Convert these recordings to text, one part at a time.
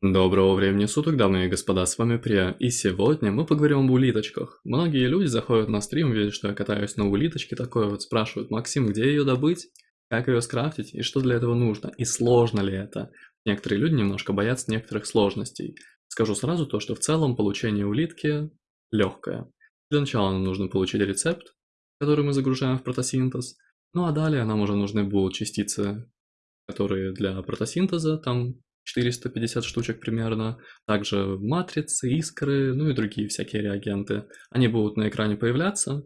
Доброго времени суток, дамы и господа, с вами Прия, и сегодня мы поговорим об улиточках. Многие люди заходят на стрим, видят, что я катаюсь на улиточке, такое вот спрашивают, Максим, где ее добыть, как ее скрафтить и что для этого нужно, и сложно ли это. Некоторые люди немножко боятся некоторых сложностей. Скажу сразу то, что в целом получение улитки легкое. Для начала нам нужно получить рецепт, который мы загружаем в протосинтез, ну а далее нам уже нужны будут частицы, которые для протосинтеза, там 450 штучек примерно, также матрицы, искры, ну и другие всякие реагенты. Они будут на экране появляться,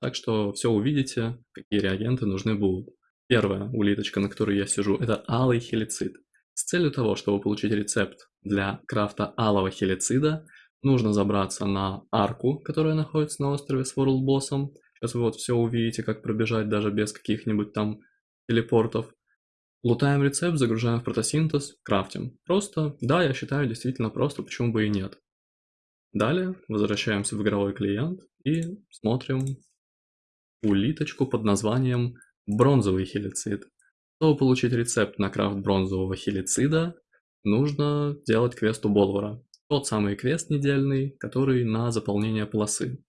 так что все увидите, какие реагенты нужны будут. Первая улиточка, на которой я сижу, это алый хелицид. С целью того, чтобы получить рецепт для крафта алого хелицида, нужно забраться на арку, которая находится на острове с World Боссом. Сейчас вы вот все увидите, как пробежать даже без каких-нибудь там телепортов. Лутаем рецепт, загружаем в протосинтез, крафтим. Просто, да, я считаю действительно просто, почему бы и нет. Далее возвращаемся в игровой клиент и смотрим улиточку под названием бронзовый хелицид. Чтобы получить рецепт на крафт бронзового хелицида, нужно делать квест у Болвара. Тот самый квест недельный, который на заполнение полосы.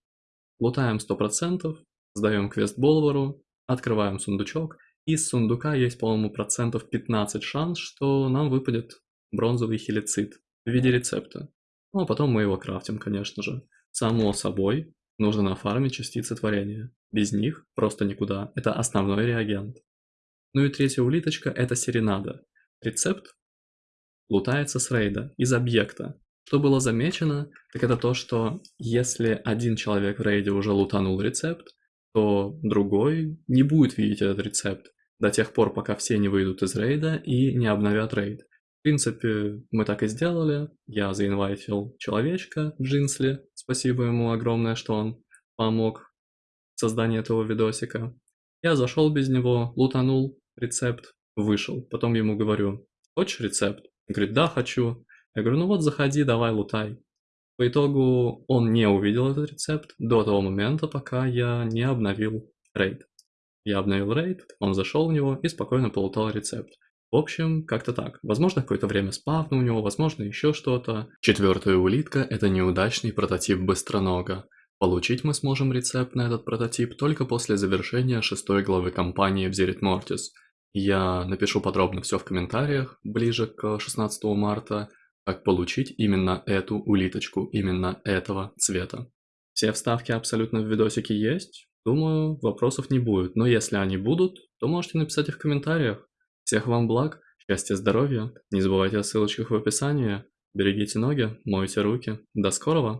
Лутаем 100%, сдаем квест Болвару, открываем сундучок – из сундука есть, по-моему, процентов 15 шанс, что нам выпадет бронзовый хелицид в виде рецепта. Ну а потом мы его крафтим, конечно же. Само собой, нужно нафармить частицы творения. Без них просто никуда. Это основной реагент. Ну и третья улиточка – это серенада. Рецепт лутается с рейда, из объекта. Что было замечено, так это то, что если один человек в рейде уже лутанул рецепт, то другой не будет видеть этот рецепт до тех пор, пока все не выйдут из рейда и не обновят рейд. В принципе, мы так и сделали. Я заинвайтил человечка Джинсли. Спасибо ему огромное, что он помог в создании этого видосика. Я зашел без него, лутанул рецепт, вышел. Потом ему говорю, хочешь рецепт? Он говорит, да, хочу. Я говорю, ну вот заходи, давай лутай. По итогу он не увидел этот рецепт до того момента, пока я не обновил рейд. Я обновил рейд, он зашел в него и спокойно полутал рецепт. В общем, как-то так. Возможно, какое-то время спавна у него, возможно, еще что-то. Четвертая улитка – это неудачный прототип быстронога. Получить мы сможем рецепт на этот прототип только после завершения шестой главы кампании в Зерит Мортис. Я напишу подробно все в комментариях ближе к 16 марта, как получить именно эту улиточку, именно этого цвета. Все вставки абсолютно в видосике есть, Думаю, вопросов не будет, но если они будут, то можете написать их в комментариях. Всех вам благ, счастья, здоровья, не забывайте о ссылочках в описании, берегите ноги, мойте руки, до скорого!